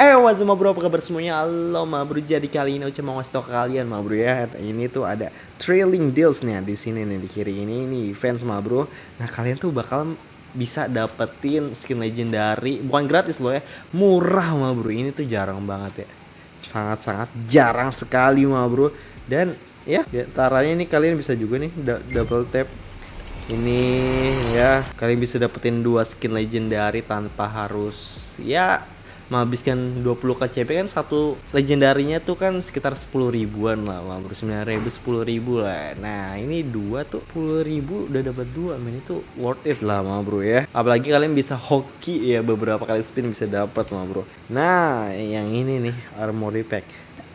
Eh, what's up bro, apa kabar semuanya? Halo ma bro, jadi kali ini Ocha mau ngasih tau ke kalian ma bro ya. Ini tuh ada trailing deals nih di sini nih, di kiri ini, ini fans ma bro. Nah kalian tuh bakal bisa dapetin skin legendary, bukan gratis loh ya. Murah ma bro, ini tuh jarang banget ya. Sangat-sangat jarang sekali ma bro. Dan ya, caranya ini kalian bisa juga nih double tap ini ya. Kalian bisa dapetin dua skin legendary tanpa harus ya menghabiskan 20 KCP kan satu legendarinya tuh kan sekitar 10 ribuan lah bro 9 ribu 10 ribu lah. Nah ini dua tuh 10 ribu udah dapat dua men itu worth it lah ma bro ya. Apalagi kalian bisa hoki ya. Beberapa kali spin bisa dapat ma bro. Nah yang ini nih armory pack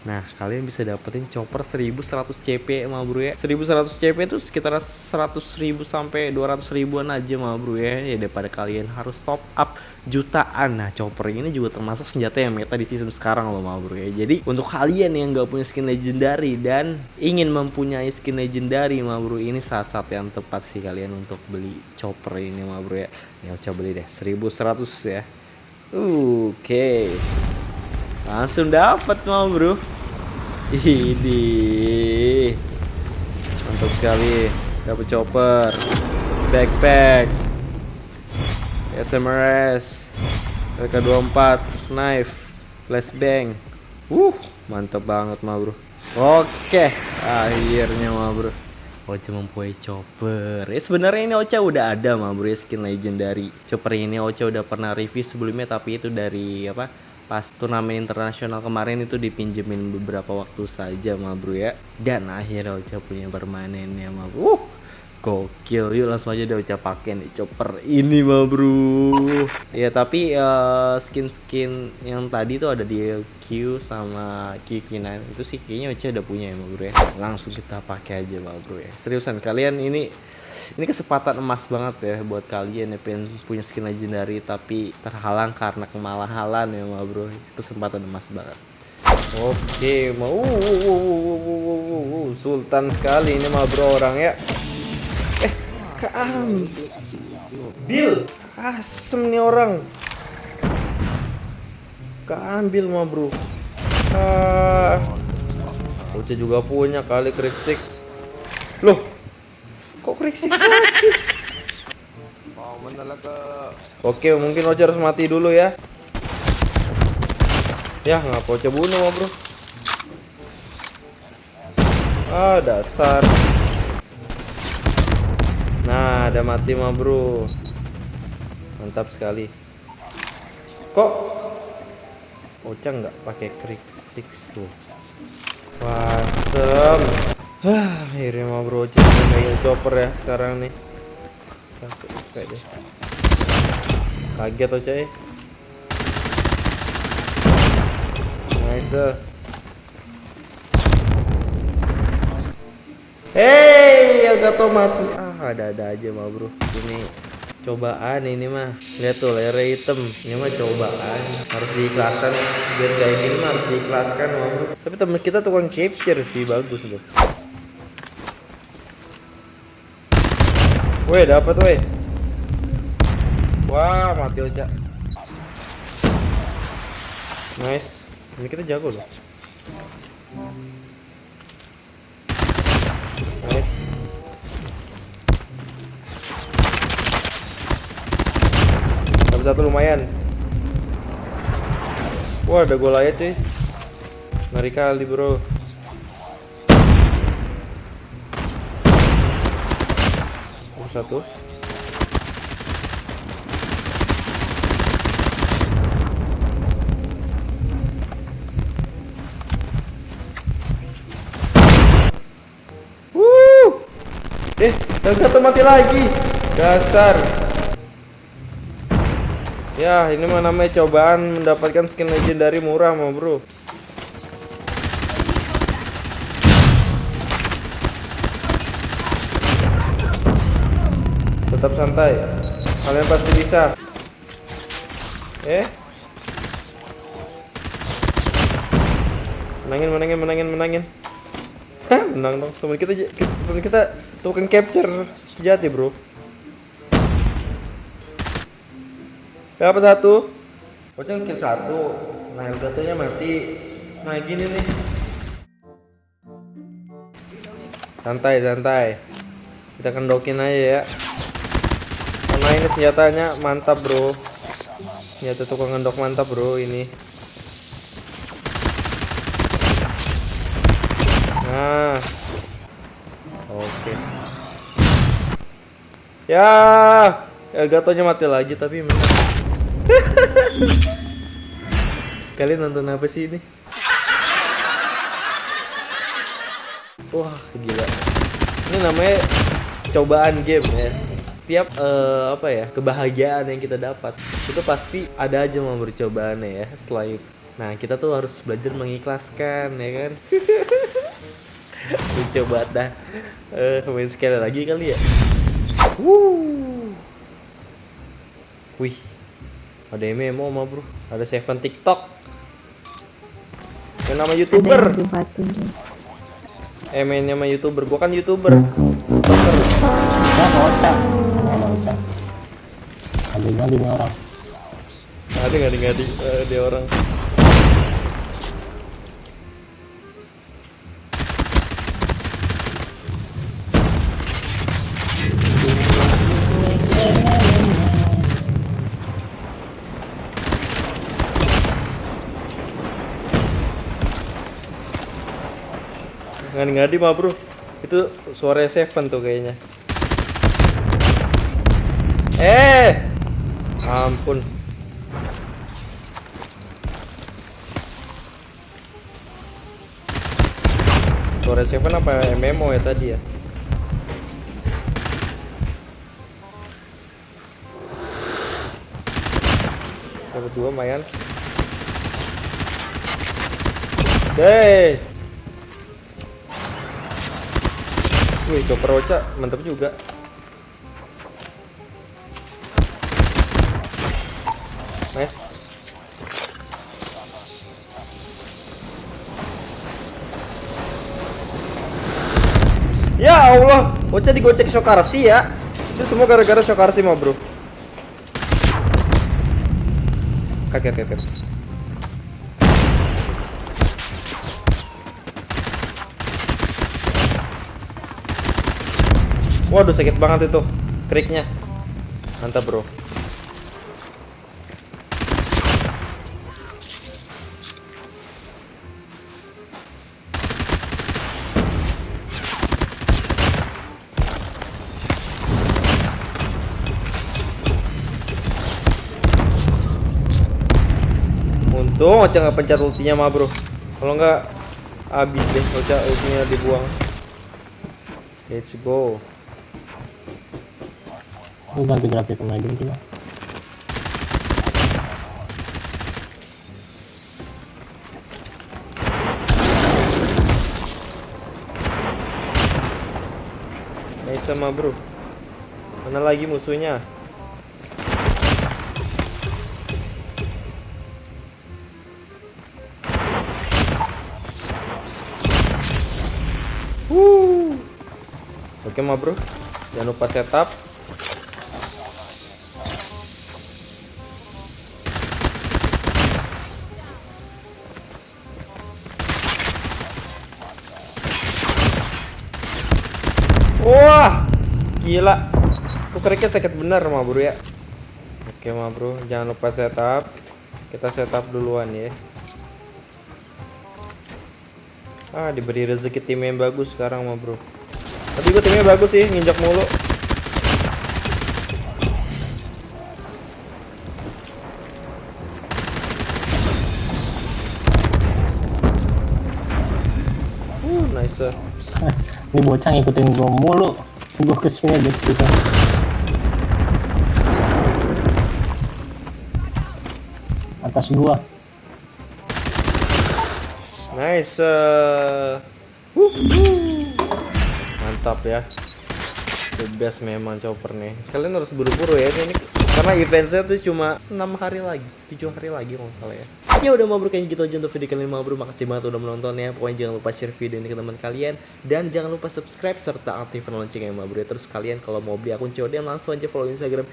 Nah, kalian bisa dapetin chopper 1100 CP ma bro ya. 1100 CP itu sekitar 100 ribu sampai 200 ribuan aja ma bro ya. Ya daripada kalian harus top up jutaan. Nah, chopper ini juga termasuk senjata yang meta di season sekarang loh ma bro ya. Jadi untuk kalian yang nggak punya skin legendary dan ingin mempunyai skin legendary ma bro ini saat-saat yang tepat sih kalian untuk beli chopper ini ma bro ya. Ya coba beli deh 1100 ya. Oke. Langsung dapat ma bro. Ini mantap sekali. Dapat chopper, backpack, SMRS, LK24, knife, flashbang. Uh, mantap banget ma bro. Oke, akhirnya ma bro. Ocha mempunyai chopper. Ya sebenarnya ini Ocha udah ada ma bro ya skin legendary. Chopper ini Ocha udah pernah review sebelumnya tapi itu dari apa? Pas turnamen internasional kemarin itu dipinjemin beberapa waktu saja ma bro ya. Dan akhirnya Ocha punya permanennya ma bro. Uh, gokil. Yuk langsung aja deh Ocha pakai nih chopper ini ma bro. Ya tapi eh, skin-skin yang tadi tuh ada di Q sama Q9 itu sih kayaknya Ocha udah punya ya ma bro ya. Langsung kita pakai aja ma bro ya. Seriusan kalian ini ini kesempatan emas banget ya buat kalian yang pengen punya skin legendary tapi terhalang karena kemalahan ya ma bro. Kesempatan emas banget. Oke mau sultan sekali ini ma bro orang ya. Eh keambil asem nih orang. Keambil ma bro. Ah. Oce juga punya kali krik six. Loh kok krik six lagi Oke, mungkin Oce harus mati dulu ya. Ya, ngapa Oce bunuh, ma bro? Ah, dasar. Nah, ada mati, ma bro. Mantap sekali. Kok Oce nggak pakai krik six tuh? Wasem. Hah, akhirnya ma bro megang chopper ya sekarang nih. Satu, kayak deh. Kaget Oce. eh. Nice. Hey, agak mati. Ah, ada-ada aja mah, Bro. Ini cobaan ini mah. Lihat tuh layar hitam. Ini mah cobaan. Harus diikhlaskan. Biar kayak gini mah harus diikhlaskan Bro. Tapi temen kita tukang capture sih, bagus loh. Weh, dapat weh. Wah, mati Oca. Nice. Ini kita jago loh. Nice. Dapat satu lumayan. Wah, ada gol aja cuy. Ngeri kali, Bro. Satu. Wuh. Eh, satu mati lagi. Dasar. Ya, ini mah namanya cobaan mendapatkan skin legendary murah, mau bro. Tetap santai. Kalian pasti bisa. Eh? Menangin, menangin, menangin, menangin. Menang dong. Temen kita, temen kita token capture sejati, bro. Berapa satu? Pocong kill satu. Nah, Elgatonya mati. Nah, gini nih. Santai, santai. Kita kendokin aja ya. Karena ini senjatanya mantap, bro. Senjata tukang ngendok mantap, bro, ini. Nah. Oke. Ya, Elgatonya mati lagi tapi. Kalian nonton apa sih ini? Wah, gila. Ini namanya cobaan game ya. Tiap eh, apa ya, kebahagiaan yang kita dapat itu pasti ada aja mau bercobaannya ya setelah itu. Nah, kita tuh harus belajar mengikhlaskan ya kan. Coba dah. Eh, main sekali lagi kali ya. Wuh. Wih. Ada MMO mah, Bro. Ada Seven TikTok. Yang nama YouTuber. Eh mainnya sama youtuber, gua kan youtuber. Ada ganti nih orang. Ada nggak ngadi eh, dia orang. Ngadi ngadi mah bro, itu suara Seven tuh kayaknya. Eh, ampun. Suara Seven apa MMO ya tadi ya? Dapat dua lumayan. Deh. Wih, Chopper Ocha mantap juga. Allah, Ocha digocek Shokarsi ya. Itu semua gara-gara Shokarsi mah, Bro. Kaget, kaget. Waduh, sakit banget itu kriknya. Mantap, Bro. Untung Ocha nggak pencet ultinya mah bro. Kalau nggak habis deh Ocha ultinya dibuang. Let's go. Lu ganti grafik pemain dulu coba. Nice sama bro. Mana lagi musuhnya Oke mah bro Jangan lupa setup Wah, gila. Tuh keriknya sakit bener mah bro ya. Oke mah bro, jangan lupa setup. Kita setup duluan ya. Ah, diberi rezeki tim yang bagus sekarang mah bro. Tapi gue timnya bagus sih, nginjak mulu. Uh, nice. Ini bocah ngikutin gua mulu. Gua ke sini aja gitu. Atas gua. Nice. uh. Mantap ya. The best memang chopper nih. Kalian harus buru-buru ya ini karena eventnya tuh cuma 6 hari lagi, 7 hari lagi kalau salah ya. Ya udah mau kayaknya gitu aja untuk video kali ini mau bro. Makasih banget udah menonton ya. Pokoknya jangan lupa share video ini ke teman kalian dan jangan lupa subscribe serta aktifkan loncengnya ma bro. ya. Terus kalian kalau mau beli akun COD langsung aja follow Instagram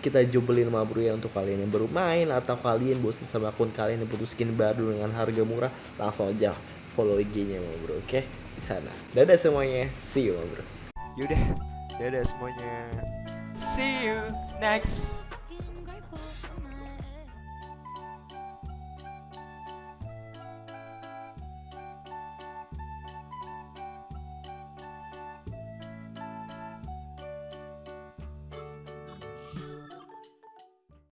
kita jubelin ma bro ya untuk kalian yang baru main atau kalian bosan sama akun kalian yang butuh skin baru dengan harga murah langsung aja follow IG-nya ma bro. Oke? Di sana. Dadah semuanya. See you bro. Yaudah, dadah semuanya. See you next